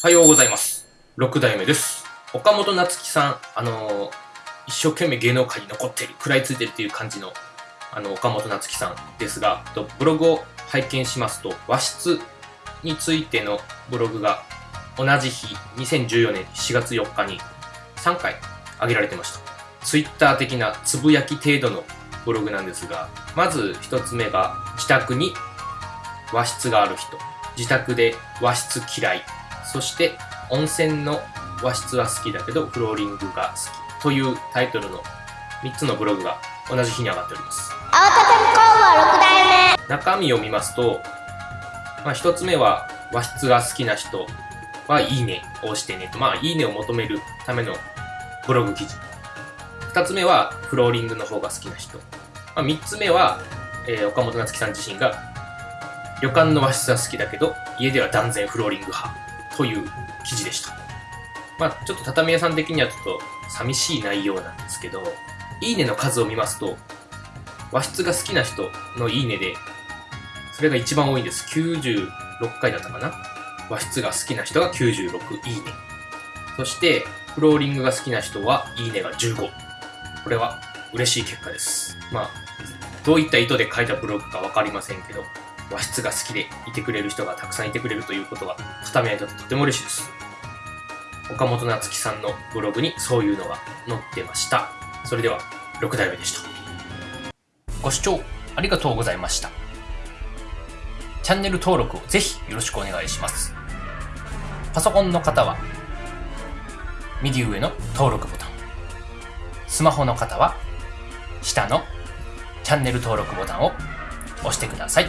おはようございます。6代目です。岡本夏樹さん、あのー一生懸命芸能界に残ってる、食らいついてるっていう感じの、あの、岡本夏樹さんですが、とブログを拝見しますと、和室についてのブログが同じ日、2014年4月4日に3回上げられてました。ツイッター的なつぶやき程度のブログなんですが、まず一つ目が、自宅に和室がある人、自宅で和室嫌い、そして温泉の和室は好きだけどフローリングが好きというタイトルの3つのブログが同じ日に上がっております。青工房6代目。中身を見ますと、まあ、1つ目は和室が好きな人はいいねを押してねとまあいいねを求めるためのブログ記事。2つ目はフローリングの方が好きな人、まあ、3つ目は、えー岡本夏樹さん自身が旅館の和室は好きだけど家では断然フローリング派という記事でした。まあちょっと畳屋さん的にはちょっと寂しい内容なんですけどいいねの数を見ますと和室が好きな人のいいねでそれが一番多いんです。96回だったかな？和室が好きな人が96いいね。そしてフローリングが好きな人はいいねが15これは嬉しい結果です。まあどういった意図で書いたブログか分かりませんけど和室が好きでいてくれる人がたくさんいてくれるということは畳屋にとってとても嬉しいです。岡本夏樹さんのブログにそういうのが載ってました。それでは6代目でした。ご視聴ありがとうございました。チャンネル登録をぜひよろしくお願いします。パソコンの方は右上の登録ボタン。スマホの方は下のチャンネル登録ボタンを押してください。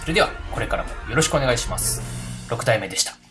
それではこれからもよろしくお願いします。6体目でした。